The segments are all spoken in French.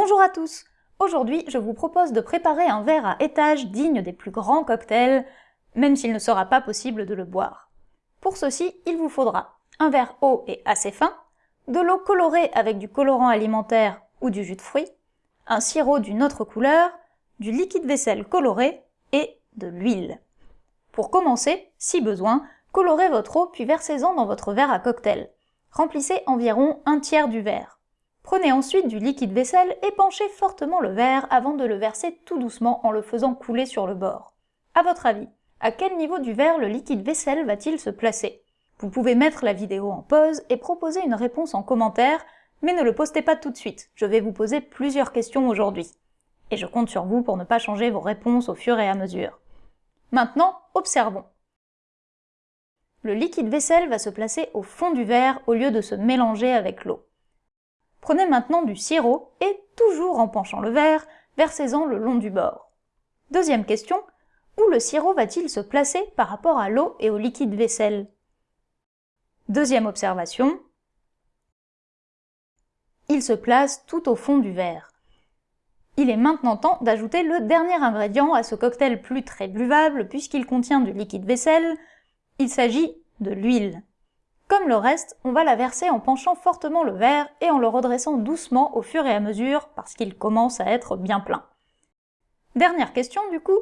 Bonjour à tous Aujourd'hui, je vous propose de préparer un verre à étage digne des plus grands cocktails, même s'il ne sera pas possible de le boire. Pour ceci, il vous faudra un verre haut et assez fin, de l'eau colorée avec du colorant alimentaire ou du jus de fruits, un sirop d'une autre couleur, du liquide vaisselle coloré et de l'huile. Pour commencer, si besoin, colorez votre eau puis versez-en dans votre verre à cocktail. Remplissez environ un tiers du verre. Prenez ensuite du liquide vaisselle et penchez fortement le verre avant de le verser tout doucement en le faisant couler sur le bord. À votre avis, à quel niveau du verre le liquide vaisselle va-t-il se placer? Vous pouvez mettre la vidéo en pause et proposer une réponse en commentaire, mais ne le postez pas tout de suite, je vais vous poser plusieurs questions aujourd'hui. Et je compte sur vous pour ne pas changer vos réponses au fur et à mesure. Maintenant, observons. Le liquide vaisselle va se placer au fond du verre au lieu de se mélanger avec l'eau. Prenez maintenant du sirop et, toujours en penchant le verre, versez-en le long du bord. Deuxième question, où le sirop va-t-il se placer par rapport à l'eau et au liquide vaisselle? Deuxième observation, il se place tout au fond du verre. Il est maintenant temps d'ajouter le dernier ingrédient à ce cocktail plus très buvable puisqu'il contient du liquide vaisselle, il s'agit de l'huile. Comme le reste, on va la verser en penchant fortement le verre et en le redressant doucement au fur et à mesure parce qu'il commence à être bien plein. Dernière question du coup,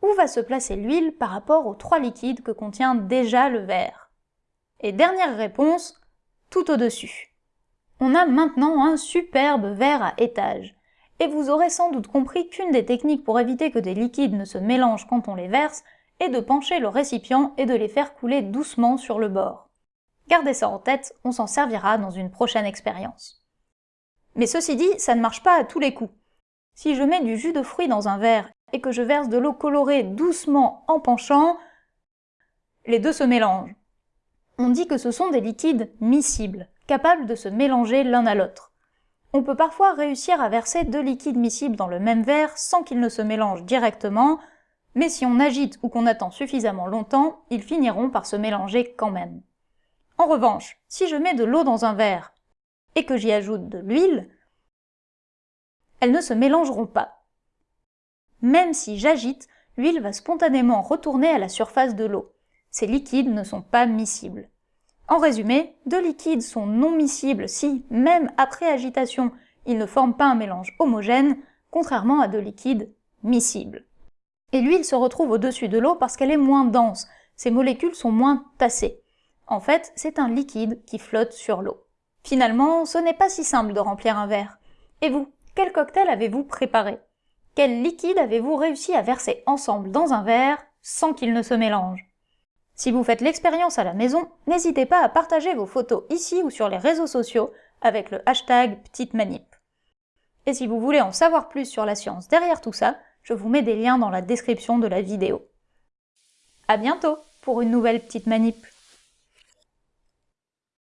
où va se placer l'huile par rapport aux trois liquides que contient déjà le verre? Et dernière réponse, tout au-dessus. On a maintenant un superbe verre à étage. Et vous aurez sans doute compris qu'une des techniques pour éviter que des liquides ne se mélangent quand on les verse est de pencher le récipient et de les faire couler doucement sur le bord. Gardez ça en tête, on s'en servira dans une prochaine expérience. Mais ceci dit, ça ne marche pas à tous les coups. Si je mets du jus de fruits dans un verre et que je verse de l'eau colorée doucement en penchant, les deux se mélangent. On dit que ce sont des liquides miscibles, capables de se mélanger l'un à l'autre. On peut parfois réussir à verser deux liquides miscibles dans le même verre sans qu'ils ne se mélangent directement, mais si on agite ou qu'on attend suffisamment longtemps, ils finiront par se mélanger quand même. En revanche, si je mets de l'eau dans un verre et que j'y ajoute de l'huile, elles ne se mélangeront pas. Même si j'agite, l'huile va spontanément retourner à la surface de l'eau. Ces liquides ne sont pas miscibles. En résumé, deux liquides sont non miscibles si, même après agitation, ils ne forment pas un mélange homogène, contrairement à deux liquides miscibles. Et l'huile se retrouve au-dessus de l'eau parce qu'elle est moins dense, ses molécules sont moins tassées. En fait, c'est un liquide qui flotte sur l'eau. Finalement, ce n'est pas si simple de remplir un verre. Et vous, quel cocktail avez-vous préparé? Quel liquide avez-vous réussi à verser ensemble dans un verre sans qu'il ne se mélange? Si vous faites l'expérience à la maison, n'hésitez pas à partager vos photos ici ou sur les réseaux sociaux avec le hashtag Petite Manip. Et si vous voulez en savoir plus sur la science derrière tout ça, je vous mets des liens dans la description de la vidéo. À bientôt pour une nouvelle Petite Manip